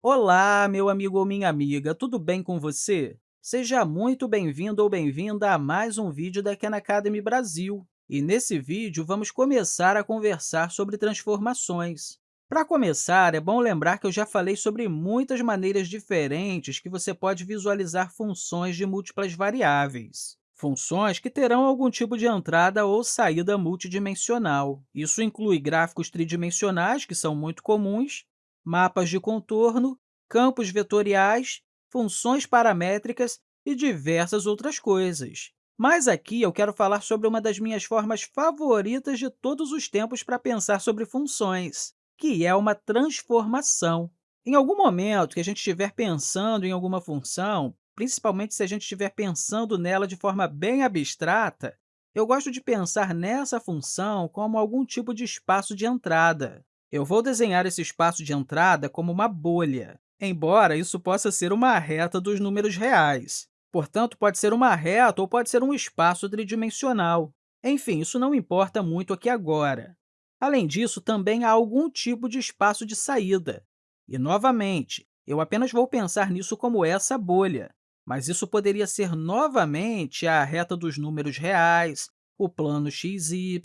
Olá, meu amigo ou minha amiga, tudo bem com você? Seja muito bem-vindo ou bem-vinda a mais um vídeo da Khan Academy Brasil. E nesse vídeo, vamos começar a conversar sobre transformações. Para começar, é bom lembrar que eu já falei sobre muitas maneiras diferentes que você pode visualizar funções de múltiplas variáveis. Funções que terão algum tipo de entrada ou saída multidimensional. Isso inclui gráficos tridimensionais, que são muito comuns, mapas de contorno, campos vetoriais, funções paramétricas e diversas outras coisas. Mas aqui eu quero falar sobre uma das minhas formas favoritas de todos os tempos para pensar sobre funções, que é uma transformação. Em algum momento que a gente estiver pensando em alguma função, principalmente se a gente estiver pensando nela de forma bem abstrata, eu gosto de pensar nessa função como algum tipo de espaço de entrada. Eu vou desenhar esse espaço de entrada como uma bolha, embora isso possa ser uma reta dos números reais. Portanto, pode ser uma reta ou pode ser um espaço tridimensional. Enfim, isso não importa muito aqui agora. Além disso, também há algum tipo de espaço de saída. E, novamente, eu apenas vou pensar nisso como essa bolha, mas isso poderia ser novamente a reta dos números reais, o plano xy,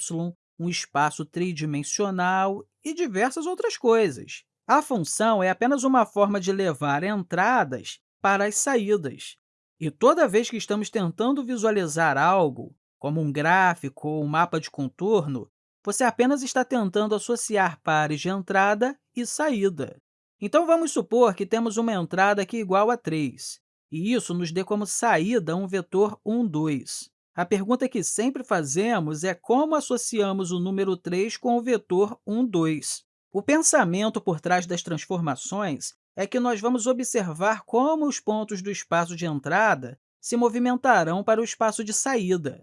um espaço tridimensional e diversas outras coisas. A função é apenas uma forma de levar entradas para as saídas. E toda vez que estamos tentando visualizar algo, como um gráfico ou um mapa de contorno, você apenas está tentando associar pares de entrada e saída. Então, vamos supor que temos uma entrada aqui igual a 3, e isso nos dê como saída um vetor 1, 2. A pergunta que sempre fazemos é como associamos o número 3 com o vetor 1, 2. O pensamento por trás das transformações é que nós vamos observar como os pontos do espaço de entrada se movimentarão para o espaço de saída.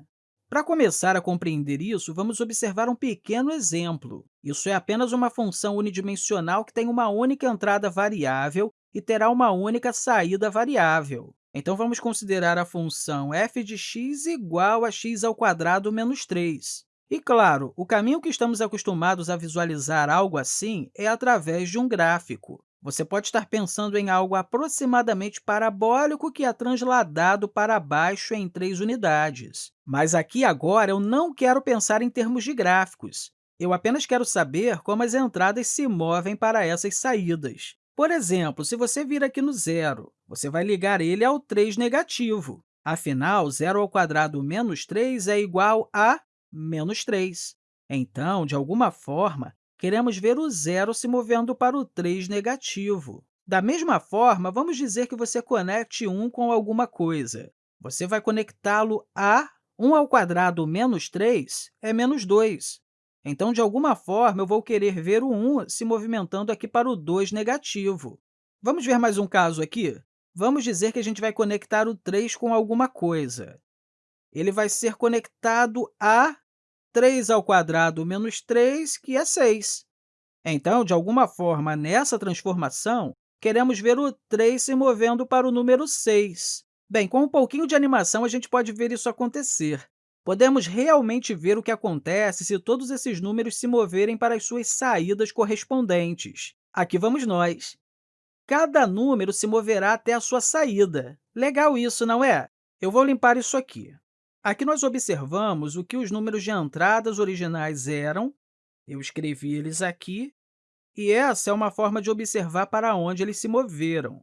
Para começar a compreender isso, vamos observar um pequeno exemplo. Isso é apenas uma função unidimensional que tem uma única entrada variável e terá uma única saída variável. Então, vamos considerar a função f de x igual a x ao quadrado menos 3. E, claro, o caminho que estamos acostumados a visualizar algo assim é através de um gráfico. Você pode estar pensando em algo aproximadamente parabólico que é transladado para baixo em três unidades. Mas aqui agora eu não quero pensar em termos de gráficos. Eu apenas quero saber como as entradas se movem para essas saídas. Por exemplo, se você vir aqui no zero, você vai ligar ele ao 3 negativo. Afinal, zero ao quadrado menos 3 é igual a menos 3. Então, de alguma forma, queremos ver o zero se movendo para o 3 negativo. Da mesma forma, vamos dizer que você conecte 1 com alguma coisa. Você vai conectá-lo a 1 ao quadrado menos 3 é menos 2. Então, de alguma forma, eu vou querer ver o 1 se movimentando aqui para o 2 negativo. Vamos ver mais um caso aqui? Vamos dizer que a gente vai conectar o 3 com alguma coisa. Ele vai ser conectado a 3 ao quadrado menos 3, que é 6. Então, de alguma forma, nessa transformação, queremos ver o 3 se movendo para o número 6. Bem, com um pouquinho de animação, a gente pode ver isso acontecer. Podemos realmente ver o que acontece se todos esses números se moverem para as suas saídas correspondentes. Aqui vamos nós. Cada número se moverá até a sua saída. Legal isso, não é? Eu vou limpar isso aqui. Aqui nós observamos o que os números de entradas originais eram, eu escrevi eles aqui, e essa é uma forma de observar para onde eles se moveram.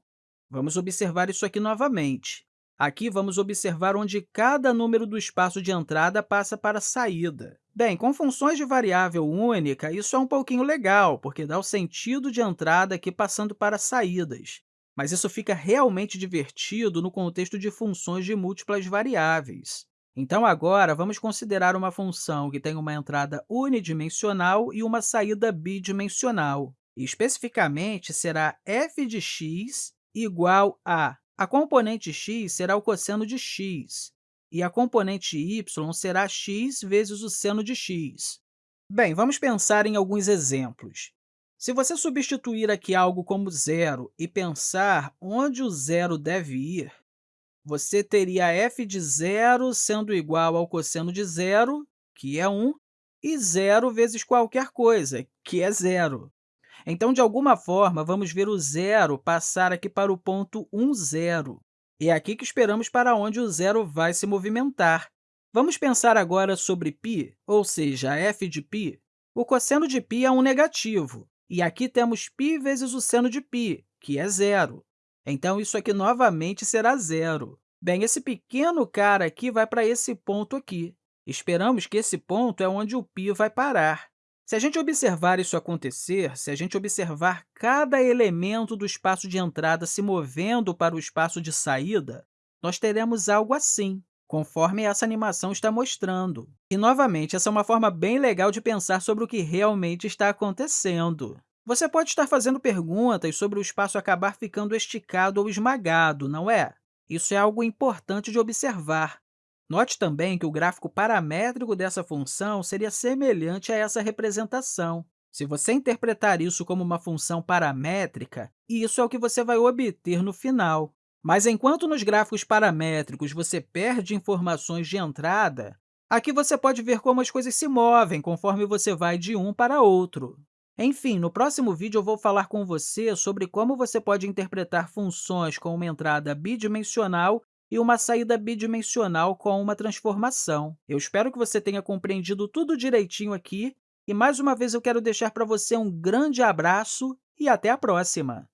Vamos observar isso aqui novamente. Aqui, vamos observar onde cada número do espaço de entrada passa para a saída. Bem, com funções de variável única, isso é um pouquinho legal, porque dá o sentido de entrada aqui passando para saídas. Mas isso fica realmente divertido no contexto de funções de múltiplas variáveis. Então, agora, vamos considerar uma função que tem uma entrada unidimensional e uma saída bidimensional. especificamente, será f de x igual a a componente x será o cosseno de x, e a componente y será x vezes o seno de x. Bem, vamos pensar em alguns exemplos. Se você substituir aqui algo como zero e pensar onde o zero deve ir, você teria f de zero sendo igual ao cosseno de zero, que é 1, e zero vezes qualquer coisa, que é zero. Então, de alguma forma, vamos ver o zero passar aqui para o ponto 1, 0. E é aqui que esperamos para onde o zero vai se movimentar. Vamos pensar agora sobre π, ou seja, f de π. O cosseno de π é um negativo, e aqui temos π vezes o seno de π, que é zero. Então, isso aqui novamente será zero. Bem, esse pequeno cara aqui vai para esse ponto aqui. Esperamos que esse ponto é onde o π vai parar. Se a gente observar isso acontecer, se a gente observar cada elemento do espaço de entrada se movendo para o espaço de saída, nós teremos algo assim, conforme essa animação está mostrando. E, novamente, essa é uma forma bem legal de pensar sobre o que realmente está acontecendo. Você pode estar fazendo perguntas sobre o espaço acabar ficando esticado ou esmagado, não é? Isso é algo importante de observar. Note também que o gráfico paramétrico dessa função seria semelhante a essa representação. Se você interpretar isso como uma função paramétrica, isso é o que você vai obter no final. Mas enquanto nos gráficos paramétricos você perde informações de entrada, aqui você pode ver como as coisas se movem conforme você vai de um para outro. Enfim, no próximo vídeo eu vou falar com você sobre como você pode interpretar funções com uma entrada bidimensional e uma saída bidimensional com uma transformação. Eu espero que você tenha compreendido tudo direitinho aqui, e mais uma vez eu quero deixar para você um grande abraço e até a próxima!